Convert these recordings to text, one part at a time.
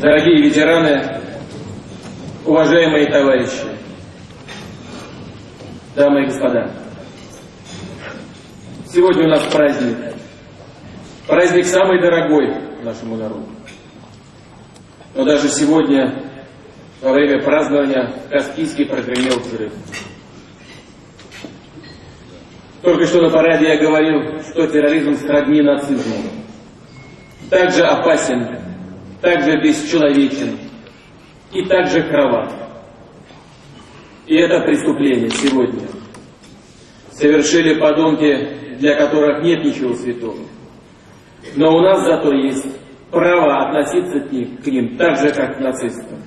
Дорогие ветераны, уважаемые товарищи, дамы и господа, сегодня у нас праздник. Праздник самый дорогой нашему народу. Но даже сегодня, во время празднования, в Каспийске прогремел взрыв. Только что на параде я говорил, что терроризм сродни нацизму. Также опасен, также бесчеловечен и также кровав. И это преступление сегодня совершили подонки, для которых нет ничего святого. Но у нас зато есть право относиться к ним, к ним так же, как к нацистам.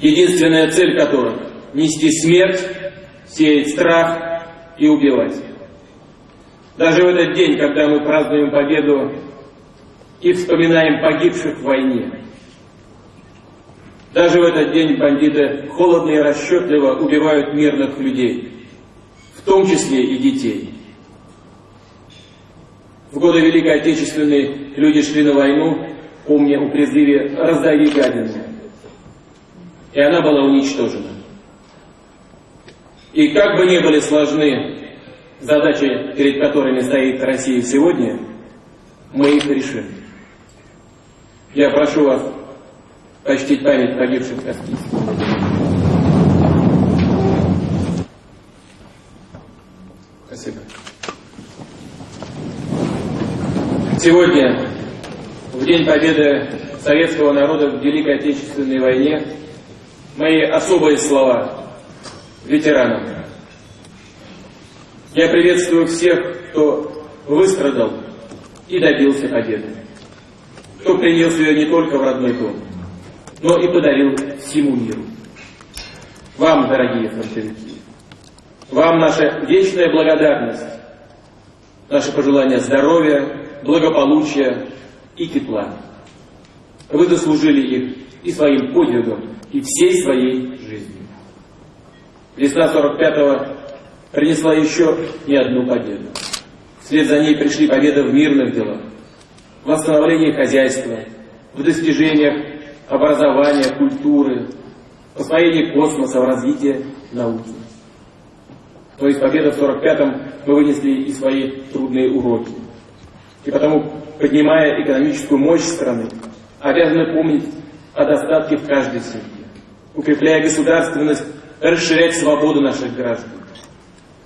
Единственная цель которых – нести смерть, сеять страх и убивать. Даже в этот день, когда мы празднуем победу и вспоминаем погибших в войне. Даже в этот день бандиты холодно и расчетливо убивают мирных людей, в том числе и детей. В годы Великой Отечественной люди шли на войну, помня о призыве «раздави гадину». И она была уничтожена. И как бы ни были сложны задачи, перед которыми стоит Россия сегодня, мы их решим. Я прошу вас почтить память погибших Спасибо. Сегодня, в День Победы советского народа в Великой Отечественной войне, мои особые слова ветеранам. Я приветствую всех, кто выстрадал и добился победы кто принес ее не только в родной дом, но и подарил всему миру. Вам, дорогие фронтовики, вам наша вечная благодарность, наше пожелание здоровья, благополучия и тепла. Вы заслужили их и своим подвигом, и всей своей жизнью. Весна 45-го принесла еще не одну победу. Вслед за ней пришли победы в мирных делах, в восстановлении хозяйства, в достижениях образования, культуры, в освоении космоса, в развитии науки. То есть победа в 45-м мы вынесли и свои трудные уроки. И потому, поднимая экономическую мощь страны, обязаны помнить о достатке в каждой семье, укрепляя государственность, расширять свободу наших граждан,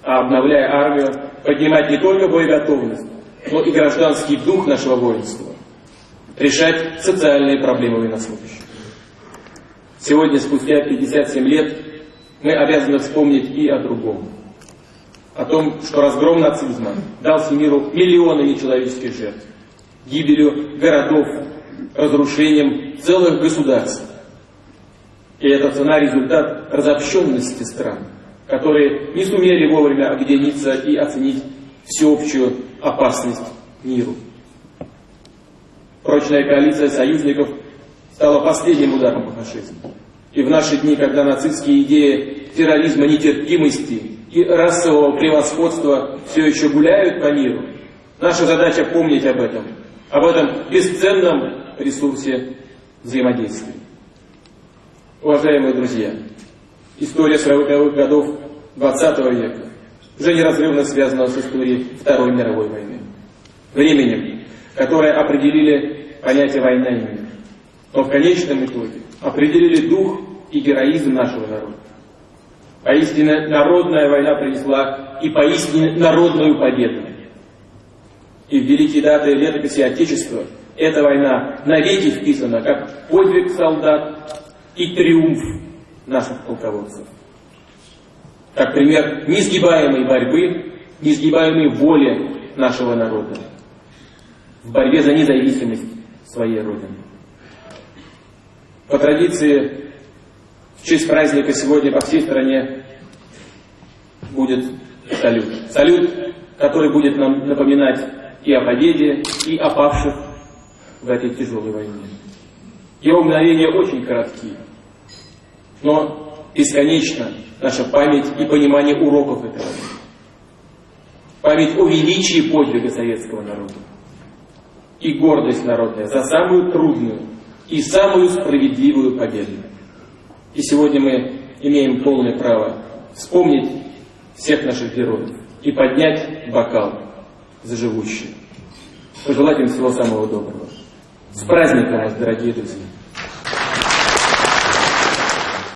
а обновляя армию, поднимать не только боеготовность, но и гражданский дух нашего воинства, решать социальные проблемы военнослужащих. Сегодня, спустя 57 лет, мы обязаны вспомнить и о другом. О том, что разгром нацизма дал миру миллионы нечеловеческих жертв, гибелью городов, разрушением целых государств. И это цена результат разобщенности стран, которые не сумели вовремя объединиться и оценить всеобщую опасность миру. Прочная коалиция союзников стала последним ударом по фашизму. И в наши дни, когда нацистские идеи терроризма, нетерпимости и расового превосходства все еще гуляют по миру, наша задача помнить об этом, об этом бесценном ресурсе взаимодействия. Уважаемые друзья, история 40-х годов 20 века уже неразрывно связано с историей Второй мировой войны. Временем, которое определили понятие «война и мир», но в конечном итоге определили дух и героизм нашего народа. Поистине народная война принесла и поистине народную победу. И в великие даты летописи Отечества эта война навеки вписана как подвиг солдат и триумф наших полководцев как пример несгибаемой борьбы, несгибаемой воли нашего народа в борьбе за независимость своей Родины. По традиции, в честь праздника сегодня по всей стране будет салют. Салют, который будет нам напоминать и о победе, и о павших в этой тяжелой войне. Его мгновения очень короткие, но бесконечно наша память и понимание уроков этого. Память о величии подвига советского народа. И гордость народная за самую трудную, и самую справедливую победу. И сегодня мы имеем полное право вспомнить всех наших героев и поднять бокал за живущих. Пожелать им всего самого доброго. С праздником дорогие друзья!